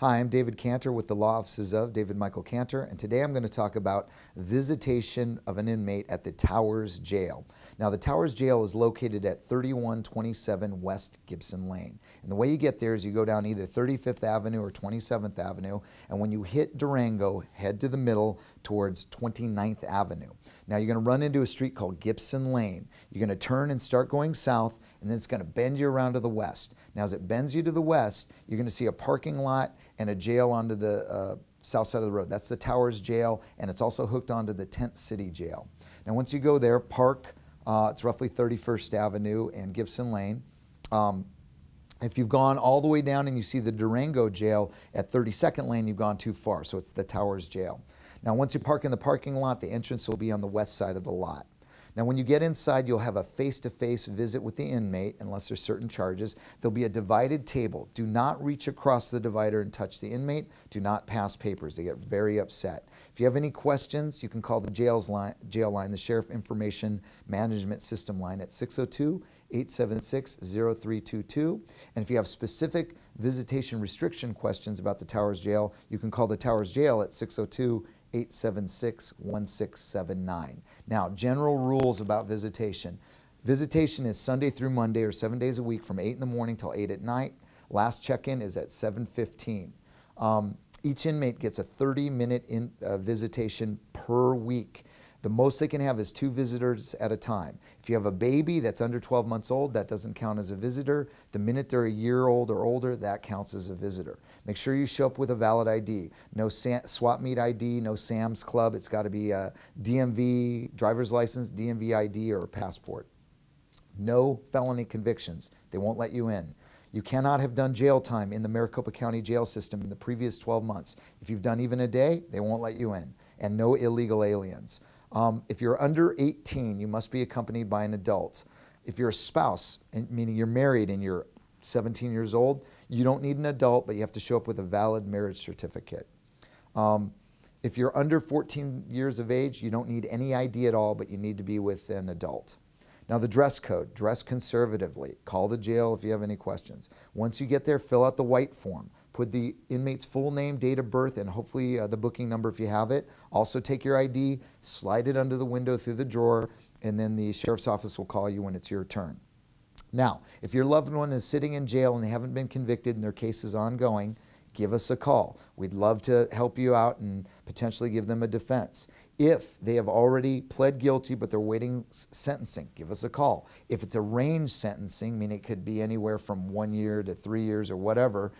Hi, I'm David Cantor with the Law Offices of David Michael Cantor, and today I'm going to talk about visitation of an inmate at the Towers Jail. Now, the Towers Jail is located at 3127 West Gibson Lane. And the way you get there is you go down either 35th Avenue or 27th Avenue, and when you hit Durango, head to the middle towards 29th Avenue. Now, you're going to run into a street called Gibson Lane. You're going to turn and start going south, and then it's going to bend you around to the west. Now, as it bends you to the west, you're going to see a parking lot and a jail onto the uh, south side of the road. That's the Towers Jail, and it's also hooked onto the Tent City Jail. Now, once you go there, park, uh, it's roughly 31st Avenue and Gibson Lane. Um, if you've gone all the way down and you see the Durango Jail at 32nd Lane, you've gone too far, so it's the Towers Jail. Now, once you park in the parking lot, the entrance will be on the west side of the lot. Now, when you get inside, you'll have a face-to-face -face visit with the inmate, unless there's certain charges. There'll be a divided table. Do not reach across the divider and touch the inmate. Do not pass papers. They get very upset. If you have any questions, you can call the jails line, jail line, the Sheriff Information Management System line at 602-876-0322. And if you have specific visitation restriction questions about the Towers Jail, you can call the Towers Jail at 602 876 1679. Now, general rules about visitation. Visitation is Sunday through Monday or seven days a week from 8 in the morning till 8 at night. Last check-in is at 7.15. Um, each inmate gets a 30-minute uh, visitation per week. The most they can have is two visitors at a time. If you have a baby that's under 12 months old, that doesn't count as a visitor. The minute they're a year old or older, that counts as a visitor. Make sure you show up with a valid ID. No swap meet ID, no Sam's Club. It's got to be a DMV, driver's license, DMV ID, or passport. No felony convictions. They won't let you in. You cannot have done jail time in the Maricopa County jail system in the previous 12 months. If you've done even a day, they won't let you in. And no illegal aliens. Um, if you're under 18, you must be accompanied by an adult. If you're a spouse, meaning you're married and you're 17 years old, you don't need an adult, but you have to show up with a valid marriage certificate. Um, if you're under 14 years of age, you don't need any ID at all, but you need to be with an adult. Now the dress code, dress conservatively. Call the jail if you have any questions. Once you get there, fill out the white form. Put the inmate's full name, date of birth, and hopefully uh, the booking number if you have it. Also take your ID, slide it under the window through the drawer, and then the sheriff's office will call you when it's your turn. Now, if your loved one is sitting in jail and they haven't been convicted and their case is ongoing, give us a call. We'd love to help you out and potentially give them a defense. If they have already pled guilty but they're waiting sentencing, give us a call. If it's a range sentencing, meaning it could be anywhere from one year to three years or whatever,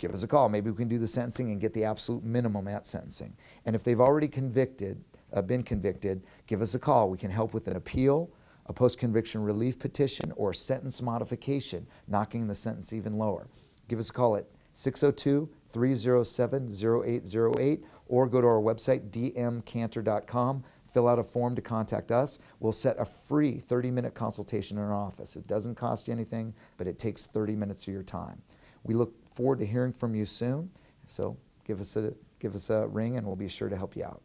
give us a call. Maybe we can do the sentencing and get the absolute minimum at sentencing. And if they've already convicted, uh, been convicted, give us a call. We can help with an appeal, a post-conviction relief petition, or sentence modification, knocking the sentence even lower. Give us a call at 602-307-0808 or go to our website, dmcantor.com, fill out a form to contact us. We'll set a free 30-minute consultation in our office. It doesn't cost you anything, but it takes 30 minutes of your time. We look forward to hearing from you soon, so give us a, give us a ring and we'll be sure to help you out.